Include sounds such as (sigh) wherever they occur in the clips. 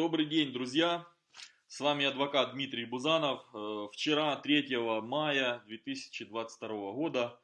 Добрый день, друзья! С вами адвокат Дмитрий Бузанов. Э, вчера, 3 мая 2022 года,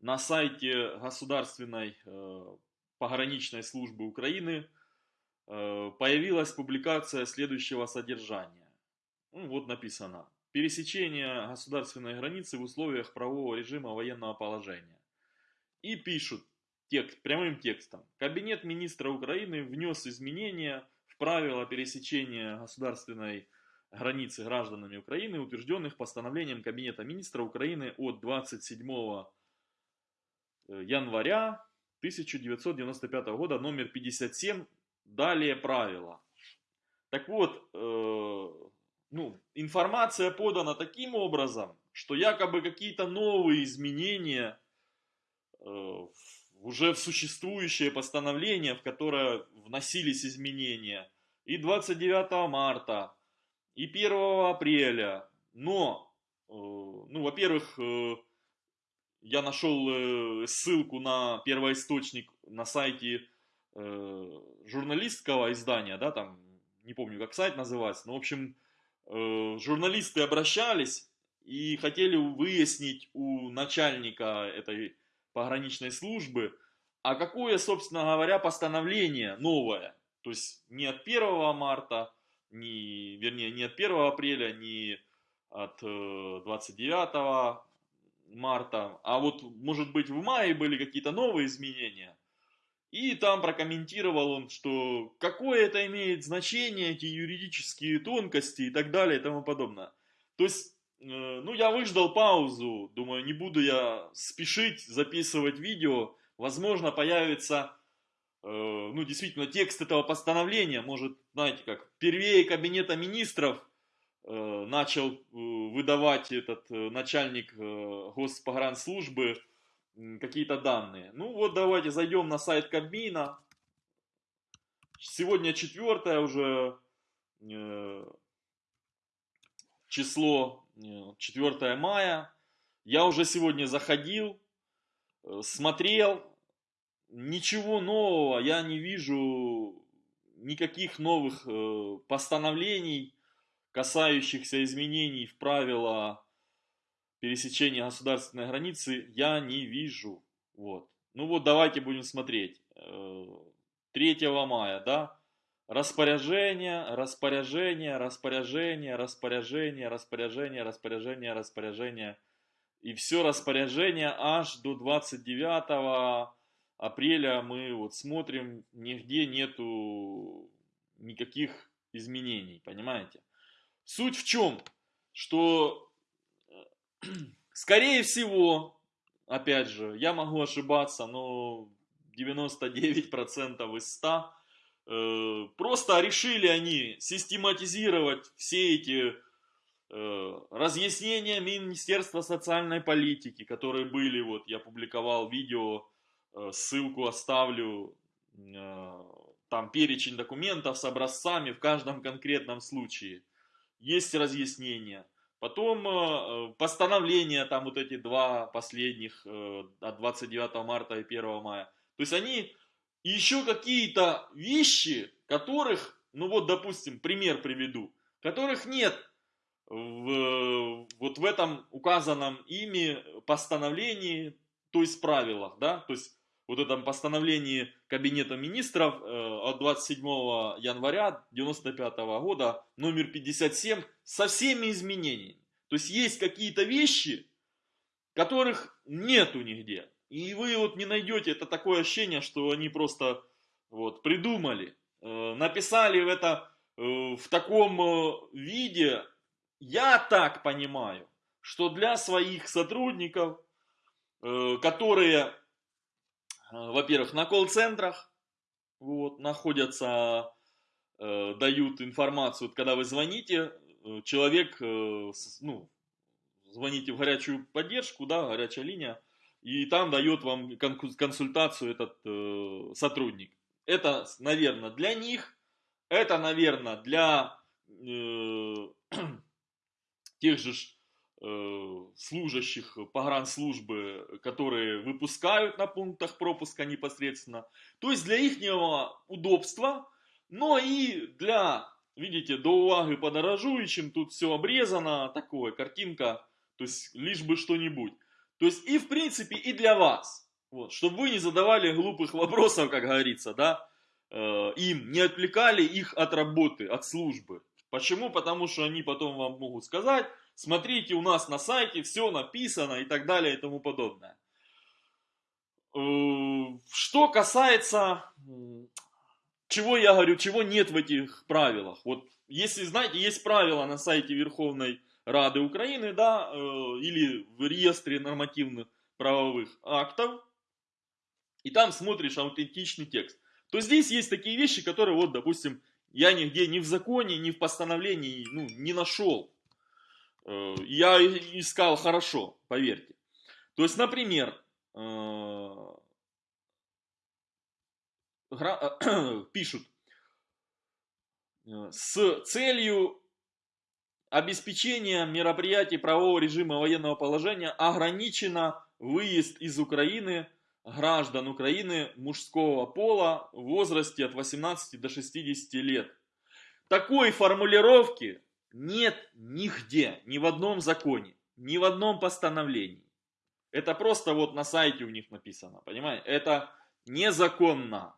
на сайте Государственной э, пограничной службы Украины э, появилась публикация следующего содержания. Ну, вот написано. Пересечение государственной границы в условиях правового режима военного положения. И пишут текст, прямым текстом. Кабинет министра Украины внес изменения в правила пересечения государственной границы гражданами Украины, утвержденных постановлением Кабинета министра Украины от 27 э, января 1995 года, номер 57, далее правила. Так вот, э, ну, информация подана таким образом, что якобы какие-то новые изменения э, уже в существующее постановление, в которое вносились изменения, и 29 марта, и 1 апреля. Но, э, ну, во-первых, э, я нашел э, ссылку на первоисточник на сайте журналистского издания, да, там, не помню, как сайт называется, но, в общем, журналисты обращались и хотели выяснить у начальника этой пограничной службы, а какое, собственно говоря, постановление новое, то есть не от 1 марта, не, вернее, не от 1 апреля, не от 29 э, марта, а вот, может быть, в мае были какие-то новые изменения. И там прокомментировал он, что какое это имеет значение, эти юридические тонкости и так далее и тому подобное. То есть, ну, я выждал паузу, думаю, не буду я спешить записывать видео, возможно, появится Э, ну, действительно, текст этого постановления, может, знаете, как первее Кабинета Министров э, начал э, выдавать этот начальник Госпогранслужбы какие-то данные. Ну вот давайте зайдем на сайт Кабмина. Сегодня четвертое уже число, 4 мая. Я уже сегодня заходил, смотрел, ничего нового я не вижу, никаких новых э, постановлений, касающихся изменений в правила пересечения государственной границы, я не вижу. Вот. Ну вот давайте будем смотреть. 3 э, мая, да? Распоряжение, распоряжение, распоряжение, распоряжение, распоряжение, распоряжение, распоряжение. И все распоряжение аж до 29 апреля мы вот смотрим, нигде нету никаких изменений, понимаете? Суть в чем? Что, э, (clears throat) скорее всего, опять же, я могу ошибаться, но 99% из 100 э, просто решили они систематизировать все эти э, разъяснения Министерства социальной политики, которые были, вот я публиковал видео Э, ссылку оставлю, э, там перечень документов с образцами в каждом конкретном случае. Есть разъяснения. Потом э, постановления, там вот эти два последних, от 29 марта и 1 мая. То есть они еще какие-то вещи, которых, ну вот допустим, пример приведу, которых нет в, вот в этом указанном ими постановлении, то есть правилах, да, то есть вот этом постановлении Кабинета министров э, от 27 января 1995 года, номер 57, со всеми изменениями. То есть есть какие-то вещи, которых нету нигде. И вы вот не найдете, это такое ощущение, что они просто вот придумали, э, написали это э, в таком виде. Я так понимаю, что для своих сотрудников, которые Э, во-первых, на колл-центрах вот, находятся, э, дают информацию, когда вы звоните, э, человек, э, ну, звоните в горячую поддержку, да, горячая линия, и там дает вам консультацию этот э, сотрудник. Это, наверное, для них, это, наверное, для э, (clears throat) тех же Э, служащих погранслужбы, которые выпускают на пунктах пропуска непосредственно. То есть для их удобства, но и для видите, до уваги подорожуючим, тут все обрезано, такое, картинка, то есть лишь бы что-нибудь. То есть и в принципе и для вас, вот, чтобы вы не задавали глупых вопросов, как говорится, да, э, им, не отвлекали их от работы, от службы. Почему? Потому что они потом вам могут сказать, смотрите, у нас на сайте все написано и так далее и тому подобное. Э, что касается, чего я говорю, чего нет в этих правилах. Вот если, знаете, есть правила на сайте Верховной Рады Украины, да, э, или в реестре нормативных правовых актов, и там смотришь аутентичный текст, то здесь есть такие вещи, которые, вот, допустим, я нигде ни в законе, ни в постановлении ну, не нашел. Э, я искал хорошо, поверьте. То есть, например, э, (clears throat) пишут, с целью обеспечения мероприятий правового режима военного положения ограничено выезд из Украины граждан Украины мужского пола в возрасте от 18 до 60 лет. Такой формулировки нет нигде, ни в одном законе, ни в одном постановлении. Это просто вот на сайте у них написано, понимаете? Это незаконно.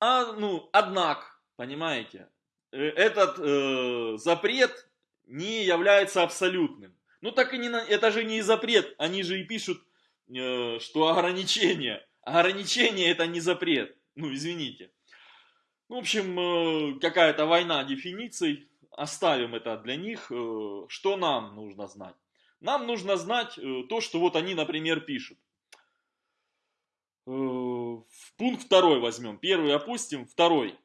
А, ну, однако, понимаете, этот э, запрет не является абсолютным. Ну так и не, это же не запрет, они же и пишут, э, что ограничение. Ограничение это не запрет, ну извините. В общем, э, какая-то война дефиниций, оставим это для них. Э, что нам нужно знать? Нам нужно знать э, то, что вот они, например, пишут. Э, пункт второй возьмем. Первый опустим, второй.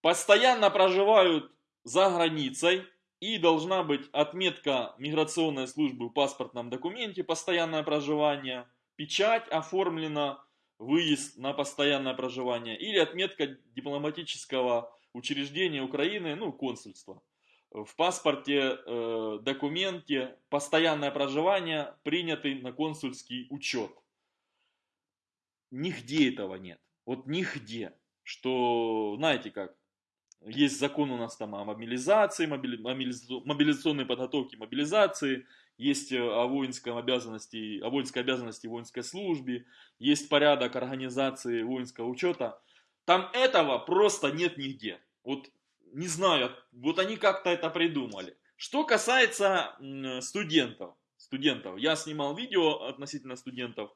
Постоянно проживают за границей и должна быть отметка миграционной службы в паспортном документе постоянное проживание, печать оформлена, выезд на постоянное проживание или отметка дипломатического учреждения Украины, ну консульства. В паспорте, э, документе постоянное проживание принятый на консульский учет. Нигде этого нет. Вот нигде. Что, знаете как, есть закон у нас там о мобилизации, мобили, мобилизационной подготовке, мобилизации, есть э, о воинской обязанности, о воинской обязанности воинской службе, есть порядок организации воинского учета. Там этого просто нет нигде. Вот не знаю, вот они как-то это придумали. Что касается студентов, студентов, я снимал видео относительно студентов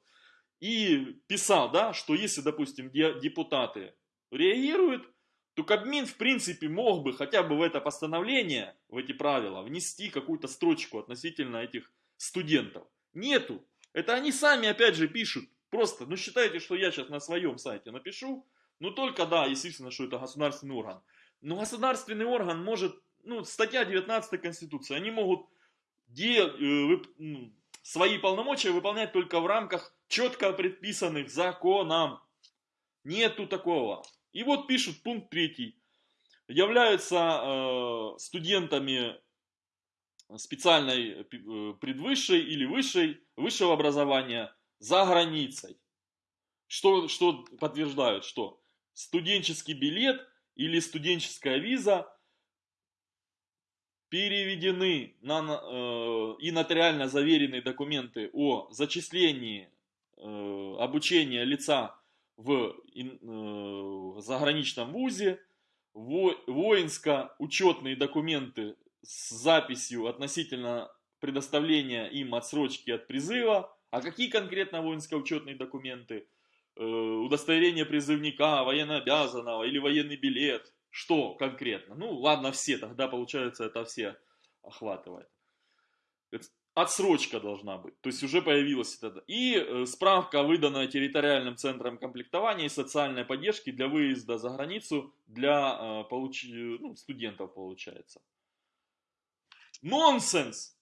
и писал, да, что если, допустим, депутаты реагируют, то Кабмин, в принципе, мог бы хотя бы в это постановление, в эти правила, внести какую-то строчку относительно этих студентов. Нету. Это они сами, опять же, пишут. Просто, ну считайте, что я сейчас на своем сайте напишу, ну только, да, естественно, что это государственный орган. Но государственный орган может, ну, статья 19 Конституции, они могут де, э, свои полномочия выполнять только в рамках четко предписанных законом. Нету такого. И вот пишут пункт третий. Являются э, студентами специальной э, предвысшей или высшей, высшего образования за границей. Что, что подтверждают? Что студенческий билет или студенческая виза переведены на, э, и нотариально заверенные документы о зачислении э, обучения лица в э, заграничном вузе, во, воинско-учетные документы с записью относительно предоставления им отсрочки от призыва. А какие конкретно воинско-учетные документы? Э, удостоверение призывника, военнообязанного или военный билет. Что конкретно? Ну ладно, все, тогда получается это все охватывает отсрочка должна быть. То есть уже появилась это. И э, справка, выданная территориальным центром комплектования и социальной поддержки для выезда за границу для э, получ... ну, студентов получается. Нонсенс!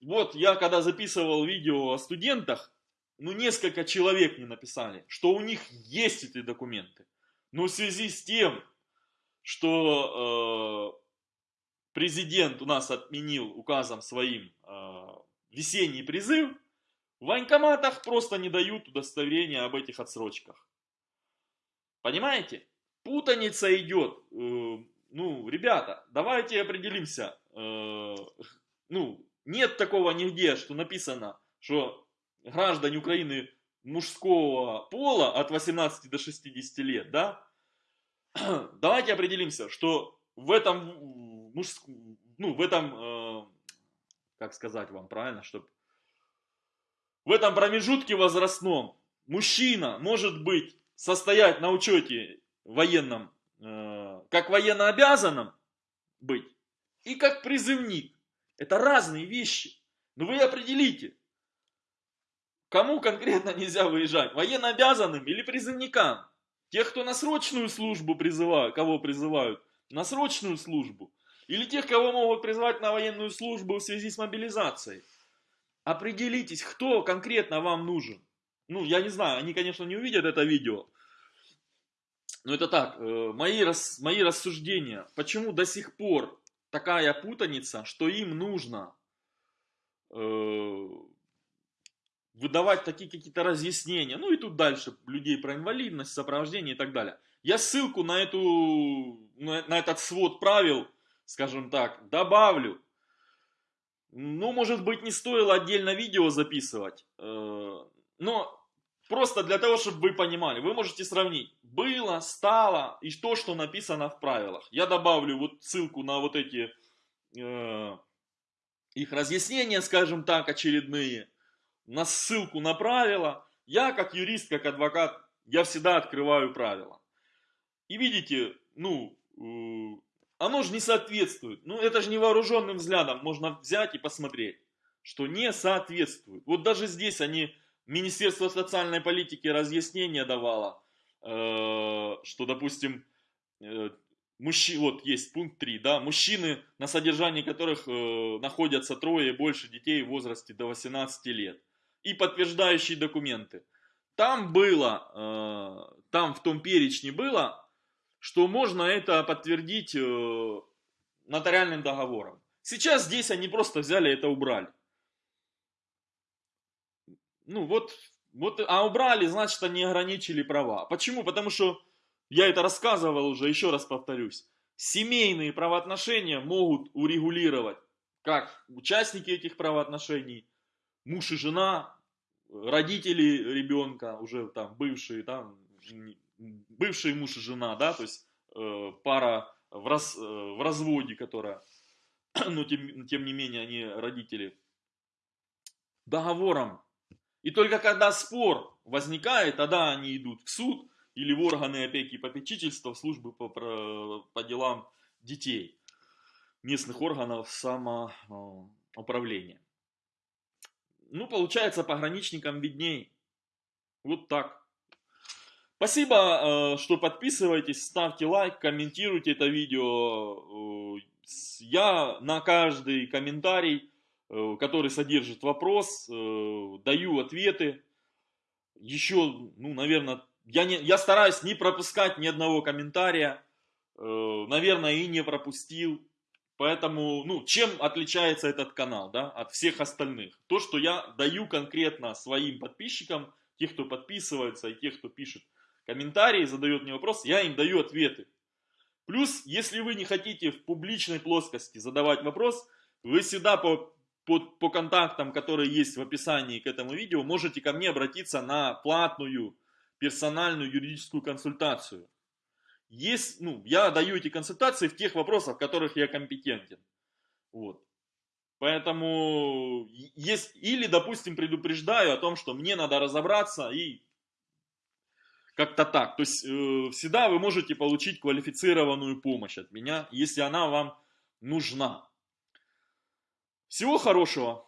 Вот я когда записывал видео о студентах, ну несколько человек мне написали, что у них есть эти документы. Но в связи с тем, что э, президент у нас отменил указом своим э, весенний призыв, в военкоматах просто не дают удостоверения об этих отсрочках. Понимаете? путаница идет. Э, ну, ребята, давайте определимся. Э, ну, нет такого нигде, что написано, что граждане Украины мужского пола от 18 до 60 лет, да? (clears throat) Давайте определимся, что в этом мужск... ну, в этом, э, как сказать вам правильно, чтобы в этом промежутке возрастном мужчина может быть состоять на учете военном, э, как военно обязанным быть, и как призывник. Это разные вещи. Но вы определите, кому конкретно нельзя выезжать, военно обязанным или призывникам. Тех, кто на срочную службу призывают, кого призывают, на срочную службу. Или тех, кого могут призвать на военную службу в связи с мобилизацией. Определитесь, кто конкретно вам нужен. Ну, я не знаю, они, конечно, не увидят это видео. Но это так, э, мои, рас, мои рассуждения. Почему до сих пор такая путаница, что им нужно э, выдавать такие какие-то разъяснения. Ну и тут дальше людей про инвалидность, сопровождение и так далее. Я ссылку на, эту, на, на этот свод правил, скажем так, добавлю. Ну, может быть, не стоило отдельно видео записывать. Э, но просто для того, чтобы вы понимали, вы можете сравнить. Было, стало и то, что написано в правилах. Я добавлю вот ссылку на вот эти э, их разъяснения, скажем так, очередные. На ссылку на правила. Я как юрист, как адвокат, я всегда открываю правила. И видите, ну, э, оно же не соответствует. Ну, это же невооруженным взглядом можно взять и посмотреть, что не соответствует. Вот даже здесь они, Министерство социальной политики разъяснение давало, э, что, допустим, э, мужчи, вот есть пункт 3, да, мужчины, на содержании которых э, находятся трое и больше детей в возрасте до 18 лет. И подтверждающие документы. Там было, э, там в том перечне было что можно это подтвердить э, нотариальным договором. Сейчас здесь они просто взяли это убрали. Ну вот, вот, а убрали, значит они ограничили права. Почему? Потому что, я это рассказывал уже, еще раз повторюсь, семейные правоотношения могут урегулировать как участники этих правоотношений, муж и жена, родители ребенка, уже там бывшие, там бывший муж и жена, да, то есть э, пара в, раз, э, в разводе, которая, (clears throat) но тем, тем не менее они родители, договором. И только когда спор возникает, тогда они идут в суд или в органы опеки и попечительства, в службы по, по делам детей, местных органов самоуправления. Ну, получается, пограничникам видней. Вот так. Спасибо, э, что подписываетесь, ставьте лайк, комментируйте это видео. Э, я на каждый комментарий, э, который содержит вопрос, даю ответы. Еще, ну, наверное, я, не, я стараюсь не пропускать ни одного комментария. Наверное, и не пропустил. Поэтому, ну, чем отличается этот канал, да, от всех остальных? То, что я даю конкретно своим подписчикам, тех, кто подписывается и тех, кто пишет комментарии, задает мне вопрос, я им даю ответы. Плюс, если вы не хотите в публичной плоскости задавать вопрос, вы всегда по, по, по контактам, которые есть в описании к этому видео, можете ко мне обратиться на платную персональную юридическую консультацию. Есть, ну, я даю эти консультации в тех вопросах, в которых я компетентен. Вот. Поэтому есть, или, допустим, предупреждаю о том, что мне надо разобраться и как-то так. То есть э, всегда вы можете получить квалифицированную помощь от меня, если она вам нужна. Всего хорошего.